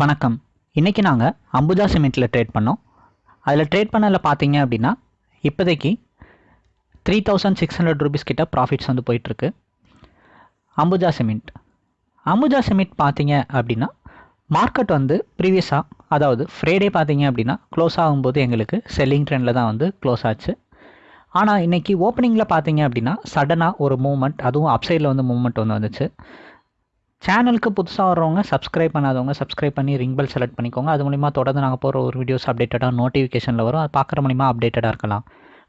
வணக்கம். இன்றைக்கி நாங்கள் அம்புஜா சிமெண்ட்டில் ட்ரேட் பண்ணோம். அதில் ட்ரேட் பண்ணதில் பார்த்தீங்க அப்படின்னா இப்போதைக்கு three thousand six hundred rupees கிட்ட ப்ராஃபிட்ஸ் வந்து போயிட்டுருக்கு. அம்புஜா சிமெண்ட். அம்புஜா சிமெண்ட் பார்த்தீங்க அப்படின்னா மார்க்கெட் வந்து ப்ரீவியஸாக அதாவது ஃப்ரைடே பார்த்தீங்க அப்படின்னா க்ளோஸ் ஆகும்போது எங்களுக்கு செல்லிங் ட்ரெண்டில் தான் வந்து க்ளோஸ் ஆச்சு. ஆனால் இன்றைக்கி ஓப்பனிங்கில் பார்த்தீங்க அப்படின்னா சடனாக ஒரு மூமெண்ட் அதுவும் அப்சைடில் வந்து மூமெண்ட் வந்து வந்துச்சு. சேனலுக்கு புதுசாக வர்றவங்க சப்ஸ்கிரைப் பண்ணாதவங்க சப்ஸ்கிரைப் பண்ணி ரிங் பெல் செலக்ட் பண்ணிக்கோங்க. அது மூலிமா தொடர்ந்து நாங்கள் போகிற ஒரு வீடியோஸ் அப்டேட்டடாக நோட்டிஃபிகேஷனில் வரும். அது பார்க்குற மூலிமா அப்டேட்டடாக இருக்கலாம்.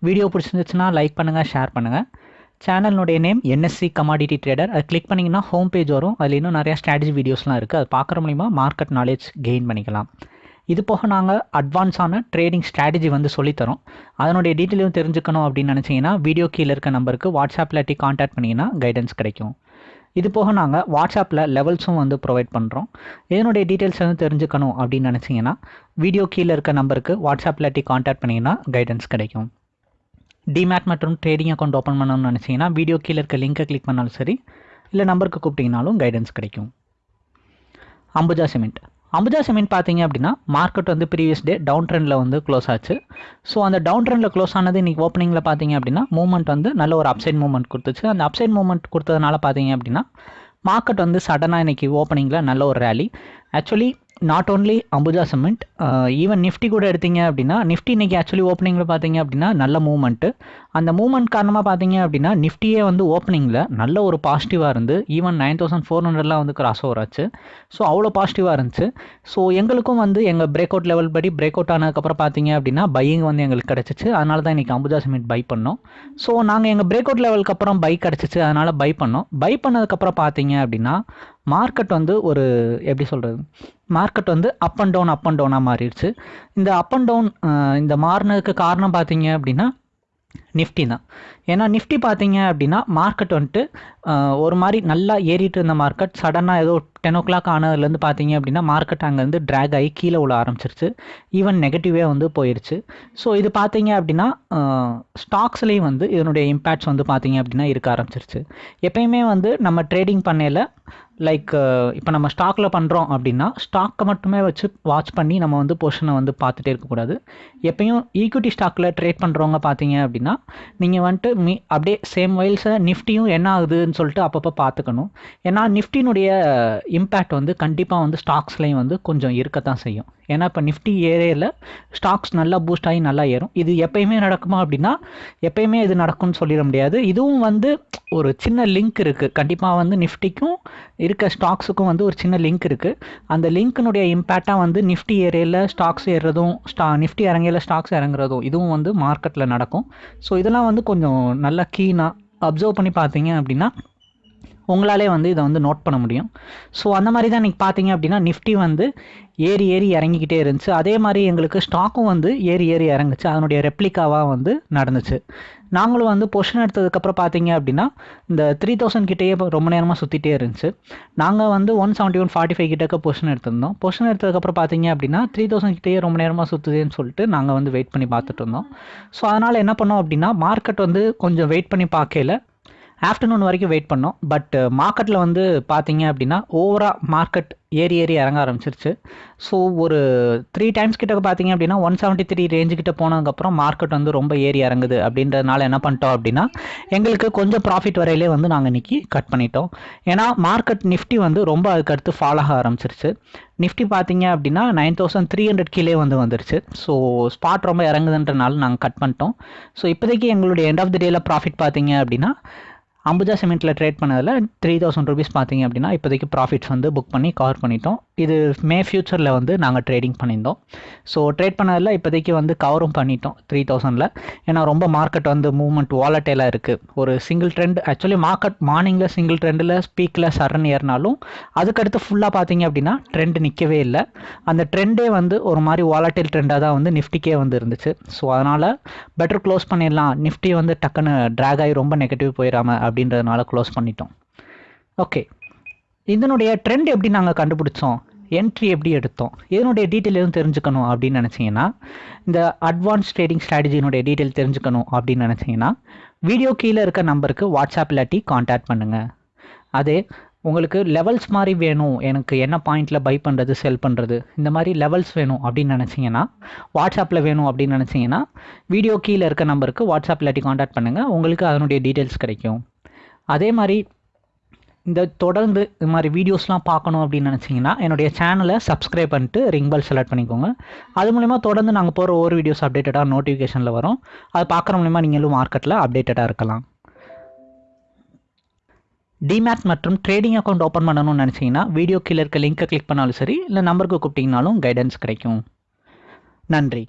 வீடியோ பிடிச்சிருந்துச்சுன்னா லைக் பண்ணுங்கள் ஷேர் பண்ணுங்கள் சேனலுடைய நேம் என்எஸ்சி கமாடிட்டி ட்ரேடர் அது கிளிக் பண்ணிங்கன்னா ஹோம் பேஜ் வரும். அதில் இன்னும் நிறையா ஸ்ட்ராட்டஜி வீடியோஸ்லாம் இருக்குது அது பார்க்குற மூலிமா மார்க்கெட் நாலேஜ் கெயின் பண்ணிக்கலாம். இது போக நாங்கள் அட்வான்ஸான ட்ரேடிங் ஸ்ட்ராட்டஜி வந்து சொல்லித்தரோம். அதனுடைய டீட்டெயிலும் தெரிஞ்சுக்கணும் அப்படின்னு நினச்சிங்கன்னா வீடியோ கீழே இருக்க நம்பருக்கு வாட்ஸ்அப்பில் டி காண்டாக்ட் பண்ணிங்கன்னா கைடன்ஸ் கிடைக்கும். இது போக நாங்கள் வாட்ஸ்அப்பில் லெவல்ஸும் வந்து ப்ரொவைட் பண்ணுறோம் இதனுடைய டீட்டெயில்ஸ் வந்து தெரிஞ்சுக்கணும் அப்படின்னு நினச்சிங்கன்னா வீடியோ கீழே இருக்க நம்பருக்கு வாட்ஸ்அப்பில் டி காண்டாக்ட் பண்ணிங்கன்னா கைடன்ஸ் கிடைக்கும். டிமேட் மற்றும் ட்ரேடிங் அக்கௌண்ட் ஓப்பன் பண்ணணும்னு நினச்சிங்கன்னா வீடியோ கீழே இருக்க லிங்கை கிளிக் பண்ணாலும் சரி இல்லை நம்பருக்கு கூப்பிட்டிங்கனாலும் கைடன்ஸ் கிடைக்கும். அம்புஜா சிமெண்ட் அம்புஜா சிமெண்ட் பார்த்தீங்க அப்படின்னா மார்க்கெட் வந்து ப்ரீவியஸ் டே டவுன் ட்ரெண்டில் வந்து க்ளோஸ் ஆச்சு. ஸோ அந்த டவுன் ட்ரெண்டில் க்ளோஸ் ஆனது இன்றைக்கி ஓப்பனிங்கில் பார்த்தீங்க அப்படின்னா மூவ்மெண்ட் வந்து நல்ல ஒரு அப்சைட் மூவ்மெண்ட் கொடுத்துச்சு. அந்த அப்சைட் மூவ்மெண்ட் கொடுத்ததுனால பார்த்தீங்க அப்படின்னா மார்க்கெட் வந்து சடனாக இன்றைக்கி ஓப்பனிங்கில் நல்ல ஒரு rally actually not only Ambuja cement even Nifty கூட எடுத்தீங்க அப்படின்னா நிஃப்டி இன்றைக்கி ஆக்சுவலி ஓப்பனிங்கில் பார்த்தீங்க அப்படின்னா நல்ல மூவ்மெண்ட்டு அந்த மூவ்மெண்ட் காரணமாக பார்த்தீங்க அப்படின்னா நிஃப்டியே வந்து ஓப்பனிங்கில் நல்ல ஒரு பாசிட்டிவாக இருந்து ஈவன் நைன் தௌசண்ட் ஃபோர் ஹண்ட்ரட்லாம் வந்து கிராஸ் ஓவர் ஆச்சு. ஸோ அவ்வளோ பாசிட்டிவாக இருந்துச்சு. ஸோ எங்களுக்கும் வந்து எங்கள் பிரேக் அவுட் லெவல் படி பிரேக் அவுட் ஆனதுக்கப்புறம் பார்த்தீங்க அப்படின்னா பையிங் வந்து எங்களுக்கு கிடச்சிச்சு. அதனால தான் இன்றைக்கி அம்புஜா சிமெண்ட் பை பண்ணோம். ஸோ நாங்கள் எங்கள் பிரேக் அவுட் லெவலுக்கு அப்புறம் பை கிடச்சிச்சு. அதனால் பை பண்ணோம். பை பண்ணதுக்கப்புறம் பார்த்தீங்க அப்படின்னா மார்க்கெட் வந்து ஒரு எப்படி சொல்கிறது மார்க்கெட் வந்து up and down up and டவுனாக மாறிடுச்சு. இந்த அப் அண்ட் டவுன் இந்த மாறினதுக்கு காரணம் பார்த்தீங்க அப்படின்னா நிஃப்டி தான். ஏன்னா நிஃப்டி பார்த்தீங்க அப்படின்னா மார்க்கெட் வந்துட்டு ஒரு மாதிரி நல்லா ஏறிட்டு இருந்த மார்க்கெட் சடனாக ஏதோ டென் ஓ கிளாக் ஆனதுலேருந்து பார்த்தீங்க அப்படின்னா மார்க்கெட் அங்கேருந்து ட்ராக் ஆகி கீழே விழ ஆரம்பிச்சிருச்சு. ஈவன் நெகட்டிவே வந்து போயிடுச்சு ஸோ இது பார்த்தீங்க அப்படின்னா ஸ்டாக்ஸ்லேயும் வந்து இதனுடைய இம்பேக்ட்ஸ் வந்து பார்த்தீங்க அப்படின்னா இருக்க ஆரம்பிச்சிருச்சு. எப்பயுமே வந்து நம்ம ட்ரேடிங் பண்ணையில் லைக் இப்போ நம்ம ஸ்டாக்கில் பண்ணுறோம் அப்படின்னா ஸ்டாக்கை மட்டுமே வச்சு வாட்ச் பண்ணி நம்ம வந்து பொசிஷனை வந்து பார்த்துட்டே இருக்கக்கூடாது எப்பயும் ஈக்விட்டி ஸ்டாக்கில் ட்ரேட் பண்ணுறவங்க பார்த்தீங்க அப்படின்னா நீங்கள் வந்துட்டு மீ அப்படியே சேம் வைல்ஸை நிஃப்டியும் என்ன ஆகுதுன்னு சொல்லிட்டு அப்பப்போ பார்த்துக்கணும். ஏன்னா நிஃப்டினுடைய இம்பேக்ட் வந்து கண்டிப்பாக வந்து ஸ்டாக்ஸ்லேயும் வந்து கொஞ்சம் இருக்கத்தான் செய்யும். ஏன்னா இப்போ நிஃப்டி ஏரியாவில் ஸ்டாக்ஸ் நல்லா பூஸ்ட் ஆகி நல்லா ஏறும். இது எப்பயுமே நடக்குமா அப்படின்னா எப்பயுமே இது நடக்கும்னு சொல்லிட முடியாது. இதுவும் வந்து ஒரு சின்ன லிங்க் இருக்குது கண்டிப்பாக வந்து நிஃப்டிக்கும் இருக்க ஸ்டாக்ஸுக்கும் வந்து ஒரு சின்ன லிங்க் இருக்குது அந்த லிங்க்கினுடைய இம்பேக்டாக வந்து நிஃப்டி ஏரியாவில் ஸ்டாக்ஸ் ஏறுறதும் ஸ்டா நிஃப்டி இறங்கையில் ஸ்டாக்ஸ் இறங்குறதும் இதுவும் வந்து மார்க்கெட்டில் நடக்கும். ஸோ இதெல்லாம் வந்து கொஞ்சம் நல்லா கீனாக அப்சர்வ் பண்ணி பார்த்தீங்க அப்படின்னா உங்களாலே வந்து இதை வந்து நோட் பண்ண முடியும். ஸோ அந்த மாதிரி தான் இன்றைக்கி பார்த்தீங்க அப்படின்னா நிஃப்டி வந்து ஏறி ஏறி இறங்கிக்கிட்டே இருந்துச்சு. அதே மாதிரி எங்களுக்கு ஸ்டாக்கும் வந்து ஏறி ஏறி இறங்குச்சு. அதனுடைய ரெப்ளிகாவாக வந்து நடந்துச்சு. நாங்களும் வந்து பொஷன் எடுத்ததுக்கப்புறம் பார்த்தீங்க அப்படின்னா இந்த த்ரீ தௌசண்ட் கிட்டேயே ரொம்ப நேரமாக சுற்றிட்டே இருந்துச்சு. நாங்கள் வந்து one seventy one forty five கிட்டக்க பொஷன் எடுத்திருந்தோம். பொஷன் எடுத்ததுக்கப்புறம் பார்த்தீங்க அப்படின்னா த்ரீ தௌசண்ட் கிட்டேயே ரொம்ப நேரமாக சுற்றுதுன்னு சொல்லிட்டு நாங்கள் வந்து வெயிட் பண்ணி பார்த்துட்டு இருந்தோம். ஸோ அதனால் என்ன பண்ணோம் அப்படின்னா மார்க்கெட் வந்து கொஞ்சம் வெயிட் பண்ணி பார்க்கல. ஆஃப்டர்நூன் வரைக்கும் வெயிட் பண்ணோம். பட் மார்க்கெட்டில் uh, வந்து பார்த்தீங்க அப்படின்னா ஓவராக மார்க்கெட் ஏறி ஏறி இறங்க ஆரம்பிச்சிருச்சு. ஸோ ஒரு த்ரீ டைம்ஸ் கிட்ட பார்த்தீங்க அப்படின்னா ஒன் செவன்ட்டி த்ரீ ரேஞ்சு கிட்ட போனதுக்கப்புறம் மார்க்கெட் வந்து ரொம்ப ஏறி இறங்குது. அப்படின்றதுனால என்ன பண்ணிட்டோம் அப்படின்னா எங்களுக்கு கொஞ்சம் ப்ராஃபிட் வரையிலே வந்து நாங்கள் இன்றைக்கி கட் பண்ணிட்டோம். ஏன்னா மார்க்கெட் நிஃப்டி வந்து ரொம்ப அதுக்கடுத்து ஃபாலோ ஆக ஆரம்பிச்சிருச்சு. நிஃப்டி பார்த்தீங்க அப்படின்னா நைன் தௌசண்ட் த்ரீ ஹண்ட்ரட் கீழே வந்து வந்துருச்சு. ஸோ ஸ்பாட் ரொம்ப இறங்குதுன்றனால நாங்கள் கட் பண்ணிட்டோம். ஸோ இப்போதைக்கு எங்களுடைய எண்ட் ஆஃப் த டேயில் ப்ராஃபிட் பார்த்தீங்க அப்படின்னா அம்புஜா சிமெண்ட்டில் ட்ரேட் பண்ணதில் த்ரீ தௌசண்ட் ருபீஸ் பார்த்தீங்க அப்படின்னா இப்போதைக்கு ப்ராஃபிட்ஸ் வந்து புக் பண்ணி கவர் பண்ணிட்டோம். இது மே ஃபியூச்சரில் வந்து நாங்கள் ட்ரேடிங் பண்ணியிருந்தோம். ஸோ ட்ரேட் பண்ணதில் இப்போதைக்கு வந்து கவரும் பண்ணிட்டோம் த்ரீ தௌசண்டில் ஏன்னா ரொம்ப மார்க்கெட் வந்து மூவ்மெண்ட் வாலட்டைலாக இருக்குது ஒரு சிங்கிள் ட்ரெண்ட் ஆக்சுவலி மார்க்கெட் மார்னிங்கில் சிங்கிள் ட்ரெண்டில் ஸ்பீக்கில் சரண் ஏறினாலும் அதுக்கடுத்து ஃபுல்லாக பார்த்தீங்க அப்படின்னா ட்ரெண்ட் நிற்கவே இல்லை. அந்த ட்ரெண்டே வந்து ஒரு மாதிரி வாலட்டைல் ட்ரெண்டாக தான் வந்து நிஃப்டிக்கே வந்து இருந்துச்சு. ஸோ அதனால் பெட்டர் க்ளோஸ் பண்ணிடலாம். நிஃப்டி வந்து டக்குன்னு ட்ராக் ஆகி ரொம்ப நெகட்டிவ் போயிடாம அப்படின்றதுனால க்ளோஸ் பண்ணிட்டோம். ஓகே இதனுடைய ட்ரெண்ட் எப்படி நாங்கள் கண்டுபிடிச்சோம்? என்ட்ரி எப்படி எடுத்தோம்? இதனுடைய டீட்டெயில் எதுவும் தெரிஞ்சுக்கணும் அப்படின்னு நினச்சிங்கன்னா இந்த அட்வான்ஸ் ட்ரேடிங் ஸ்ட்ராட்டஜினுடைய டீட்டெயில் தெரிஞ்சுக்கணும் அப்படின்னு நினச்சிங்கன்னா வீடியோ கீழே இருக்க நம்பருக்கு வாட்ஸ்அப் இல்லாட்டி காண்டாக்ட் பண்ணுங்கள் அதே உங்களுக்கு லெவல்ஸ் மாதிரி வேணும். எனக்கு என்ன பாயிண்டில் பை பண்ணுறது செல் பண்ணுறது இந்த மாதிரி லெவல்ஸ் வேணும் அப்படின்னு நினச்சிங்கன்னா வாட்ஸ்அப்பில் வேணும் அப்படின்னு நினச்சிங்கன்னா வீடியோ கீழே இருக்க நம்பருக்கு வாட்ஸ்அப் இல்லாட்டி காண்டாக்ட் பண்ணுங்கள் உங்களுக்கு அதனுடைய டீட்டெயில்ஸ் கிடைக்கும். அதே மாதிரி இந்த தொடர்ந்து இது மாதிரி வீடியோஸ்லாம் பார்க்கணும் அப்படின்னு நினச்சிங்கன்னா என்னுடைய சேனலை சப்ஸ்கிரைப் பண்ணிட்டு ரிங் பெல் செலக்ட் பண்ணிக்கோங்க. அது மூலிமா தொடர்ந்து நாங்கள் போகிற ஒவ்வொரு வீடியோஸ் அப்டேட்டடாக நோட்டிஃபிகேஷனில் வரும். அது பார்க்குற மூலிமா நீங்களும் மார்க்கெட்டில் அப்டேட்டடாக இருக்கலாம். டிமேட் மற்றும் ட்ரேடிங் அக்கௌண்ட் ஓப்பன் பண்ணணும்னு நினச்சிங்கன்னா வீடியோ கீழே இருக்க லிங்க்கை கிளிக் பண்ணாலும் சரி இல்லை நம்பருக்கு கூப்பிட்டிங்கனாலும் கைடன்ஸ் கிடைக்கும். நன்றி.